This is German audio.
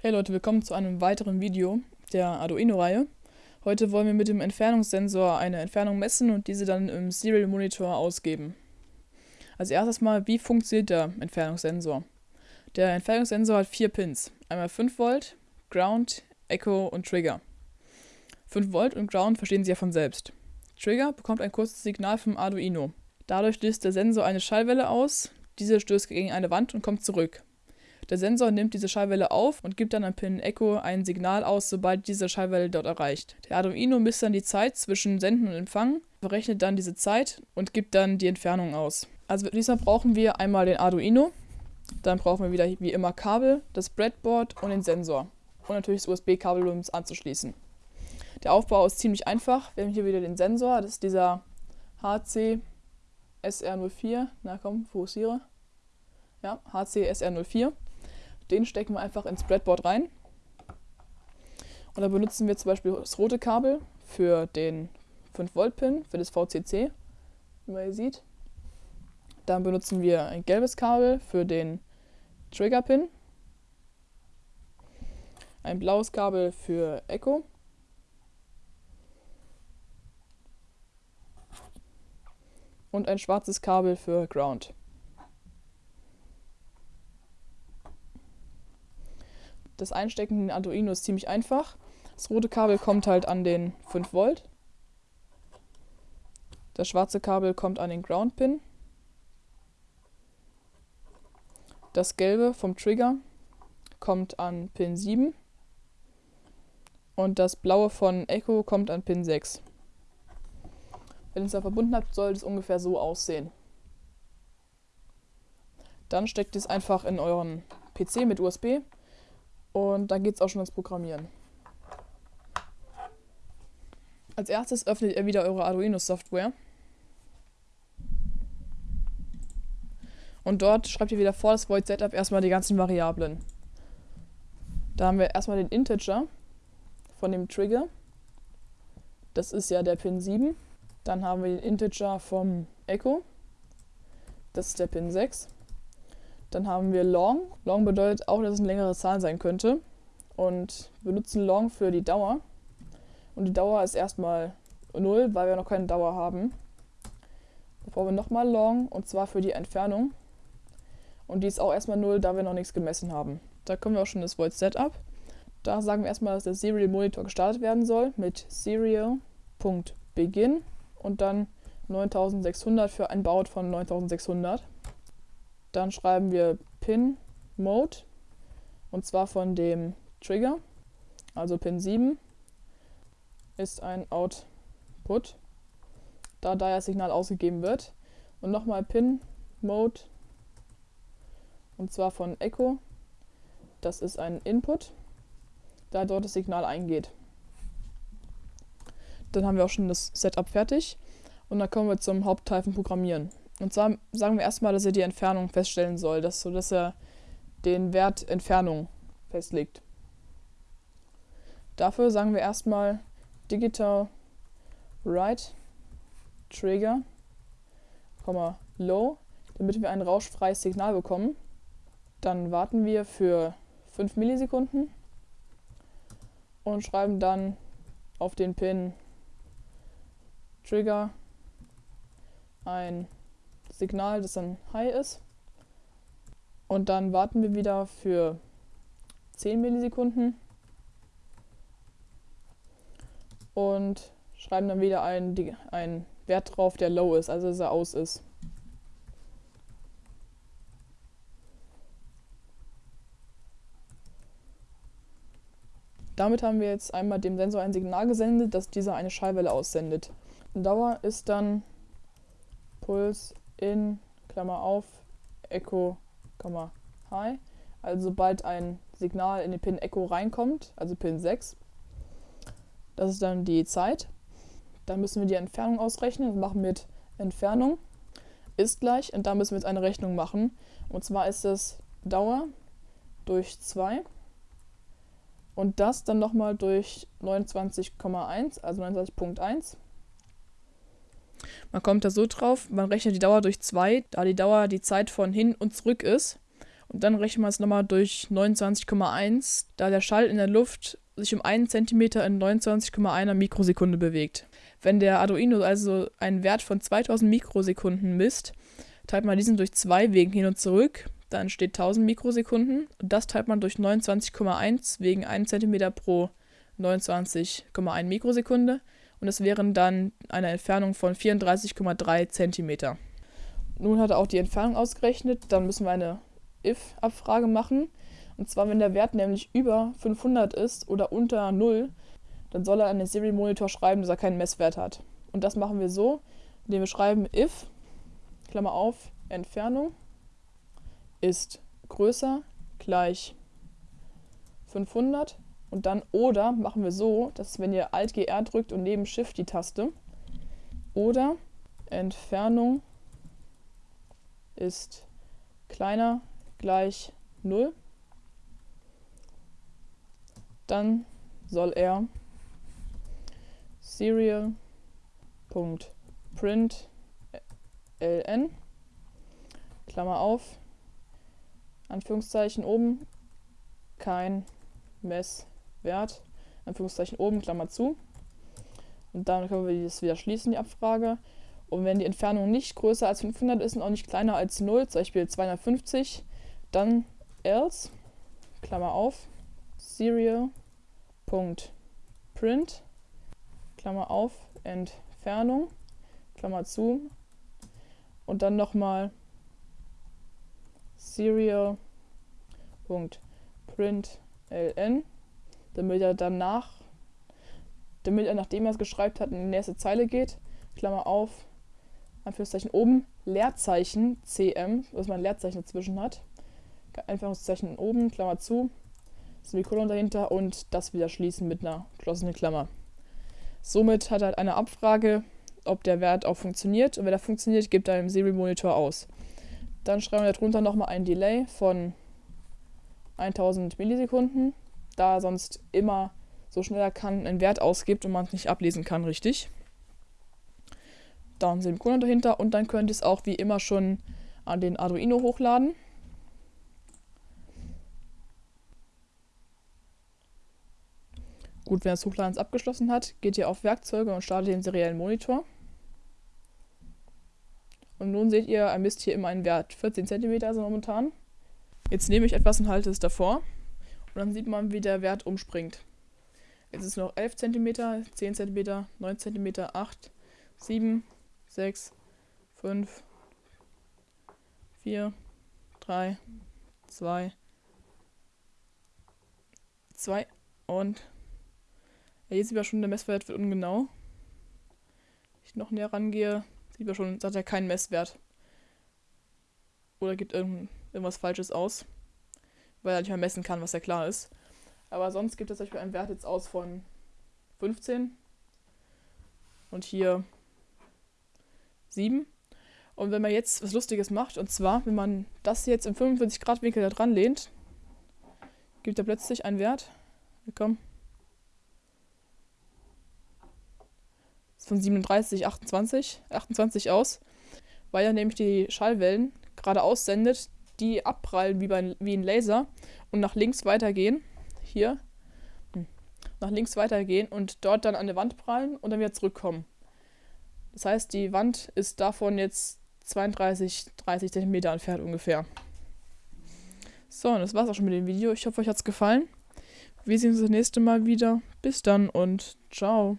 Hey Leute, willkommen zu einem weiteren Video der Arduino-Reihe. Heute wollen wir mit dem Entfernungssensor eine Entfernung messen und diese dann im Serial Monitor ausgeben. Als erstes mal, wie funktioniert der Entfernungssensor? Der Entfernungssensor hat vier Pins. Einmal 5 Volt, Ground, Echo und Trigger. 5 Volt und Ground verstehen Sie ja von selbst. Trigger bekommt ein kurzes Signal vom Arduino. Dadurch löst der Sensor eine Schallwelle aus, diese stößt gegen eine Wand und kommt zurück. Der Sensor nimmt diese Schallwelle auf und gibt dann an Pin Echo ein Signal aus, sobald diese Schallwelle dort erreicht. Der Arduino misst dann die Zeit zwischen Senden und Empfangen, berechnet dann diese Zeit und gibt dann die Entfernung aus. Also diesmal brauchen wir einmal den Arduino, dann brauchen wir wieder wie immer Kabel, das Breadboard und den Sensor. Und natürlich das USB-Kabel, um es anzuschließen. Der Aufbau ist ziemlich einfach. Wir haben hier wieder den Sensor, das ist dieser HC SR04. Na komm, fokussiere. Ja, HC SR04. Den stecken wir einfach ins Breadboard rein. Und da benutzen wir zum Beispiel das rote Kabel für den 5-Volt-Pin, für das VCC, wie man hier sieht. Dann benutzen wir ein gelbes Kabel für den Trigger-Pin. Ein blaues Kabel für Echo. Und ein schwarzes Kabel für Ground. Das Einstecken in den Arduino ist ziemlich einfach. Das rote Kabel kommt halt an den 5 Volt. Das schwarze Kabel kommt an den Ground Pin. Das gelbe vom Trigger kommt an Pin 7. Und das blaue von Echo kommt an Pin 6. Wenn ihr es da verbunden habt, soll es ungefähr so aussehen. Dann steckt es einfach in euren PC mit USB und dann geht es auch schon ans Programmieren. Als erstes öffnet ihr wieder eure Arduino-Software. Und dort schreibt ihr wieder vor das Void Setup erstmal die ganzen Variablen. Da haben wir erstmal den Integer von dem Trigger. Das ist ja der Pin 7. Dann haben wir den Integer vom Echo. Das ist der Pin 6. Dann haben wir long. Long bedeutet auch, dass es eine längere Zahl sein könnte. Und wir nutzen long für die Dauer. Und die Dauer ist erstmal 0, weil wir noch keine Dauer haben. Da brauchen wir nochmal long und zwar für die Entfernung. Und die ist auch erstmal 0, da wir noch nichts gemessen haben. Da kommen wir auch schon das Void Setup. Da sagen wir erstmal, dass der Serial Monitor gestartet werden soll mit serial.begin und dann 9600 für ein Baud von 9600. Dann schreiben wir Pin Mode und zwar von dem Trigger, also Pin 7 ist ein Output, da da das Signal ausgegeben wird. Und nochmal Pin Mode und zwar von Echo, das ist ein Input, da dort das Signal eingeht. Dann haben wir auch schon das Setup fertig und dann kommen wir zum Hauptteil von Programmieren. Und zwar sagen wir erstmal, dass er die Entfernung feststellen soll, dass, so dass er den Wert Entfernung festlegt. Dafür sagen wir erstmal digital write trigger, low, damit wir ein rauschfreies Signal bekommen. Dann warten wir für 5 Millisekunden und schreiben dann auf den Pin Trigger ein Signal, das dann High ist. Und dann warten wir wieder für 10 Millisekunden und schreiben dann wieder einen, einen Wert drauf, der Low ist, also dass er aus ist. Damit haben wir jetzt einmal dem Sensor ein Signal gesendet, dass dieser eine Schallwelle aussendet. Dauer ist dann Puls in, Klammer auf, Echo, Klammer, High. Also sobald ein Signal in den Pin Echo reinkommt, also Pin 6, das ist dann die Zeit. Dann müssen wir die Entfernung ausrechnen. Wir machen mit Entfernung ist gleich und da müssen wir jetzt eine Rechnung machen. Und zwar ist es Dauer durch 2 und das dann nochmal durch 29,1, also 29.1 man kommt da so drauf, man rechnet die Dauer durch 2, da die Dauer die Zeit von hin und zurück ist. Und dann rechnen wir es nochmal durch 29,1, da der Schall in der Luft sich um 1 cm in 29,1 Mikrosekunde bewegt. Wenn der Arduino also einen Wert von 2000 Mikrosekunden misst, teilt man diesen durch 2 wegen hin und zurück, dann entsteht 1000 Mikrosekunden und das teilt man durch 29,1 wegen 1 cm pro 29,1 Mikrosekunde und das wären dann eine Entfernung von 34,3 cm. Nun hat er auch die Entfernung ausgerechnet, dann müssen wir eine if-Abfrage machen. Und zwar, wenn der Wert nämlich über 500 ist oder unter 0, dann soll er an den Serial-Monitor schreiben, dass er keinen Messwert hat. Und das machen wir so, indem wir schreiben if, Klammer auf, Entfernung ist größer gleich 500 und dann oder machen wir so, dass wenn ihr Alt GR drückt und neben Shift die Taste oder Entfernung ist kleiner gleich 0, dann soll er serial.print ln Klammer auf Anführungszeichen oben kein Messwert Anführungszeichen oben Klammer zu. Und dann können wir das wieder schließen die Abfrage. Und wenn die Entfernung nicht größer als 500 ist und auch nicht kleiner als 0 zum Beispiel 250 dann else, Klammer auf, serial.print, Klammer auf, Entfernung, Klammer zu. Und dann nochmal serial.println, damit er danach, damit er nachdem er es geschrieben hat, in die nächste Zeile geht, Klammer auf, Anführungszeichen oben, Leerzeichen cm, was man Leerzeichen dazwischen hat, Anführungszeichen oben, Klammer zu, Semikolon dahinter und das wieder schließen mit einer geschlossenen Klammer. Somit hat er eine Abfrage, ob der Wert auch funktioniert und wenn er funktioniert, gibt er im Serial Monitor aus. Dann schreiben wir darunter nochmal ein Delay von 1000 Millisekunden, da er sonst immer so schnell er kann einen Wert ausgibt und man es nicht ablesen kann, richtig. Da ein Semikolon dahinter und dann könnt ihr es auch wie immer schon an den Arduino hochladen. Gut, wenn das Hochladen abgeschlossen hat, geht ihr auf Werkzeuge und startet den seriellen Monitor. Und nun seht ihr, er misst hier immer einen Wert. 14 cm also momentan. Jetzt nehme ich etwas und halte es davor. Und dann sieht man, wie der Wert umspringt. Jetzt ist noch 11 cm, 10 cm, 9 cm, 8, 7, 6, 5, 4, 3, 2, 2 und ja, hier sieht man schon, der Messwert wird ungenau. Wenn ich noch näher rangehe, sieht man schon, sagt er keinen Messwert. Oder gibt irgendwas Falsches aus. Weil er nicht mehr messen kann, was ja klar ist. Aber sonst gibt es zum Beispiel einen Wert jetzt aus von 15. Und hier 7. Und wenn man jetzt was Lustiges macht, und zwar, wenn man das jetzt im 45 Grad Winkel da dran lehnt, gibt er plötzlich einen Wert. Komm. von 37, 28, 28 aus, weil er nämlich die Schallwellen gerade aussendet, die abprallen wie, bei, wie ein Laser und nach links weitergehen. Hier. Hm, nach links weitergehen und dort dann an der Wand prallen und dann wieder zurückkommen. Das heißt, die Wand ist davon jetzt 32, 30 cm entfernt ungefähr. So, und das war's auch schon mit dem Video. Ich hoffe, euch hat's gefallen. Wir sehen uns das nächste Mal wieder. Bis dann und ciao.